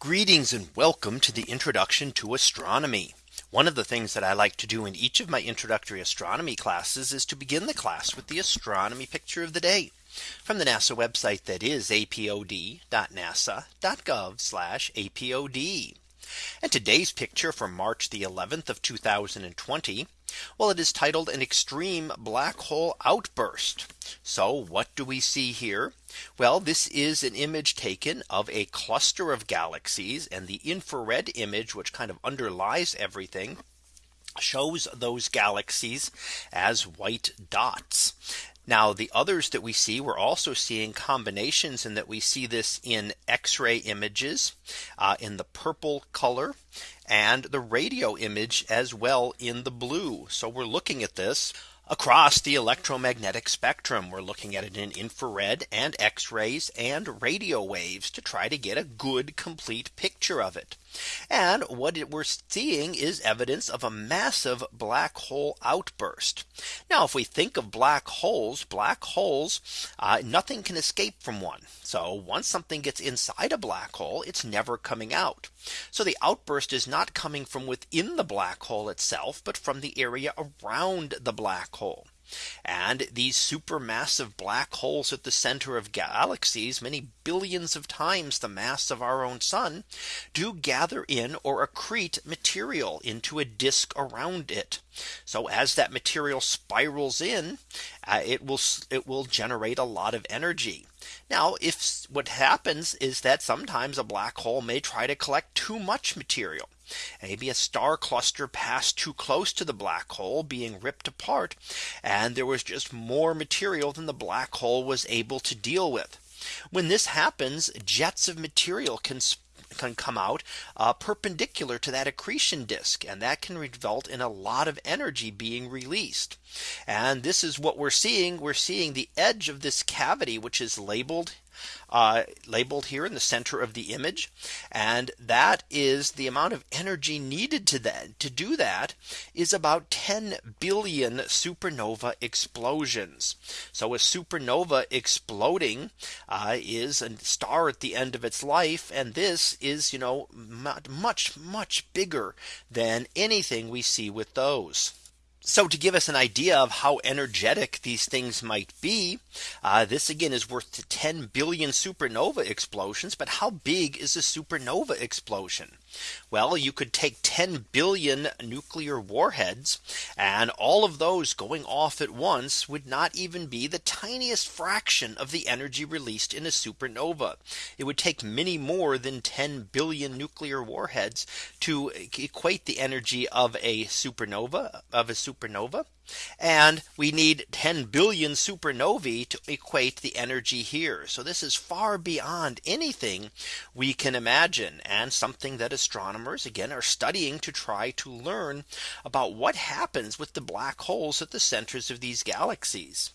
Greetings and welcome to the introduction to astronomy. One of the things that I like to do in each of my introductory astronomy classes is to begin the class with the astronomy picture of the day from the NASA website that is apod.nasa.gov apod. And today's picture from March the 11th of 2020. Well, it is titled an extreme black hole outburst. So what do we see here? Well, this is an image taken of a cluster of galaxies and the infrared image which kind of underlies everything shows those galaxies as white dots. Now the others that we see we're also seeing combinations and that we see this in x-ray images uh, in the purple color and the radio image as well in the blue. So we're looking at this across the electromagnetic spectrum. We're looking at it in infrared and x rays and radio waves to try to get a good complete picture of it. And what we're seeing is evidence of a massive black hole outburst. Now if we think of black holes, black holes, uh, nothing can escape from one. So once something gets inside a black hole, it's never coming out. So the outburst is not coming from within the black hole itself, but from the area around the black hole. And these supermassive black holes at the center of galaxies many billions of times the mass of our own sun do gather in or accrete material into a disk around it. So as that material spirals in, uh, it will it will generate a lot of energy. Now if what happens is that sometimes a black hole may try to collect too much material maybe a star cluster passed too close to the black hole being ripped apart and there was just more material than the black hole was able to deal with. When this happens jets of material can can come out uh, perpendicular to that accretion disk and that can result in a lot of energy being released. And this is what we're seeing. We're seeing the edge of this cavity, which is labeled uh, labeled here in the center of the image. And that is the amount of energy needed to that to do that is about 10 billion supernova explosions. So a supernova exploding uh, is a star at the end of its life. And this is, you know, much, much bigger than anything we see with those. So to give us an idea of how energetic these things might be, uh, this again is worth 10 billion supernova explosions. But how big is a supernova explosion? Well, you could take 10 billion nuclear warheads and all of those going off at once would not even be the tiniest fraction of the energy released in a supernova. It would take many more than 10 billion nuclear warheads to equate the energy of a supernova of a supernova. And we need 10 billion supernovae to equate the energy here. So this is far beyond anything we can imagine and something that astronomers again are studying to try to learn about what happens with the black holes at the centers of these galaxies.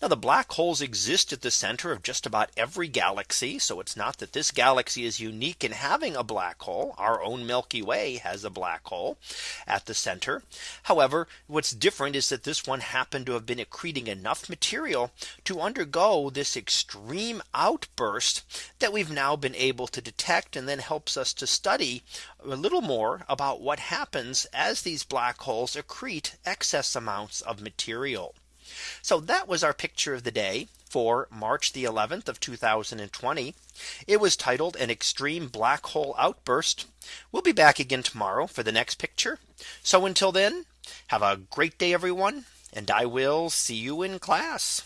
Now the black holes exist at the center of just about every galaxy. So it's not that this galaxy is unique in having a black hole. Our own Milky Way has a black hole at the center. However, what's different is that this one happened to have been accreting enough material to undergo this extreme outburst that we've now been able to detect and then helps us to study a little more about what happens as these black holes accrete excess amounts of material. So that was our picture of the day for March the 11th of 2020. It was titled an extreme black hole outburst. We'll be back again tomorrow for the next picture. So until then, have a great day, everyone. And I will see you in class.